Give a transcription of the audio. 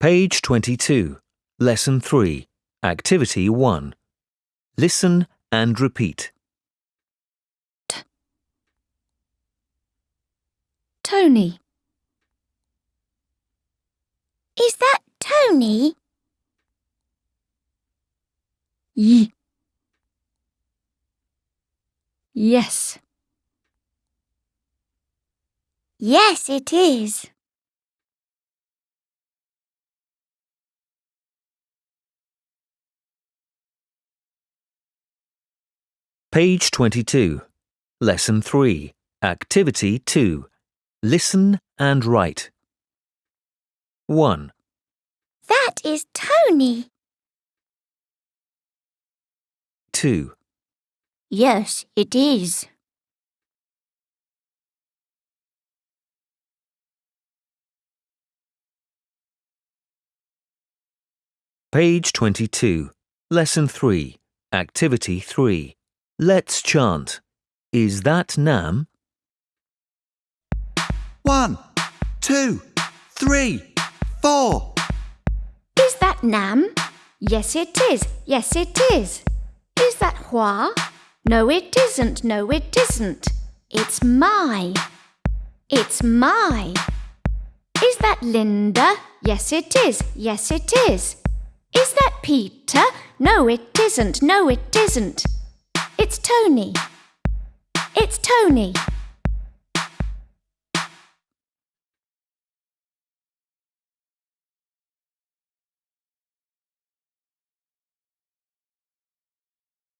Page 22, Lesson 3, Activity 1. Listen and repeat. Tony. Is that Tony? Y. Yes. Yes, it is. Page 22, Lesson 3, Activity 2. Listen and write. 1, That is Tony. 2, Yes, it is. Page 22, Lesson 3, Activity 3. Let's chant. Is that Nam? One, two, three, four. Is that Nam? Yes, it is. Yes, it is. Is that Hoa? No, it isn't. No, it isn't. It's Mai. It's Mai. Is that Linda? Yes, it is. Yes, it is. Is that Peter? No, it isn't. No, it isn't. It's Tony. It's Tony.